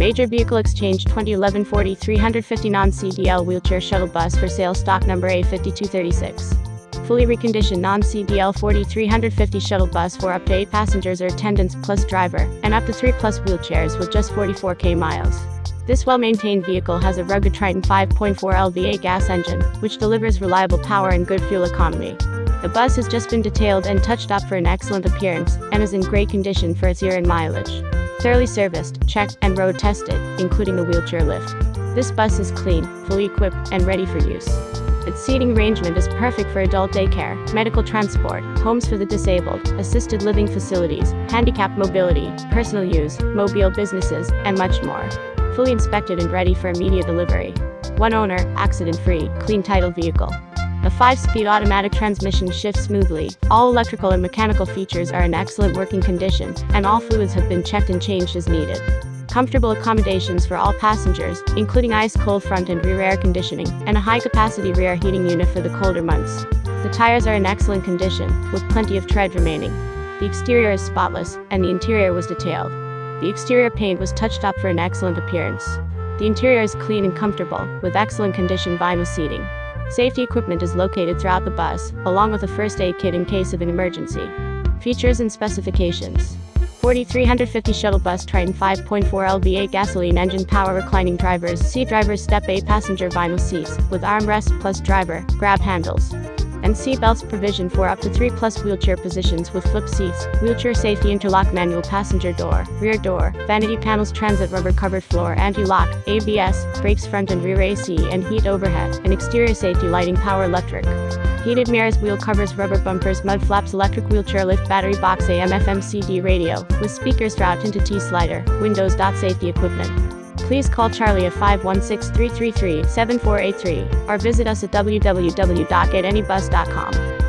Major Vehicle Exchange 2011 Ford E-350 non CDL wheelchair shuttle bus for sale stock number A5236. Fully reconditioned non CDL Ford E-350 shuttle bus for up to 8 passengers or attendants plus driver, and up to 3 plus wheelchairs with just 44k miles. This well maintained vehicle has a rugged Triton 5.4 L V8 gas engine, which delivers reliable power and good fuel economy. The bus has just been detailed and touched up for an excellent appearance, and is in great condition for its year and mileage. Thoroughly serviced, checked, and road tested, including the wheelchair lift. This bus is clean, fully equipped, and ready for use. Its seating arrangement is perfect for adult daycare, medical transport, homes for the disabled, assisted living facilities, handicapped mobility, personal use, mobile businesses, and much more. Fully inspected and ready for immediate delivery. One owner, accident free, clean title vehicle. The 5-speed automatic transmission shifts smoothly, all electrical and mechanical features are in excellent working condition, and all fluids have been checked and changed as needed. Comfortable accommodations for all passengers, including ice-cold front and rear air conditioning, and a high-capacity rear heating unit for the colder months. The tires are in excellent condition, with plenty of tread remaining. The exterior is spotless, and the interior was detailed. The exterior paint was touched up for an excellent appearance. The interior is clean and comfortable, with excellent condition vinyl seating. Safety equipment is located throughout the bus, along with a first aid kit in case of an emergency. Features and specifications 4350 shuttle bus Triton 5.4 L V8 gasoline engine power reclining drivers seat drivers step A passenger vinyl seats with armrest plus driver grab handles and seat belts provision for up to 3 plus wheelchair positions with flip seats, wheelchair safety interlock manual passenger door, rear door, vanity panels transit rubber covered floor anti-lock, ABS, brakes front and rear AC and heat overhead, and exterior safety lighting power electric. Heated mirrors, wheel covers, rubber bumpers, mud flaps, electric wheelchair lift, battery box, AM, FM, CD radio, with speakers route into T slider, windows. Dot Safety equipment please call Charlie at 516 333 7483 or visit us at www.getanybus.com.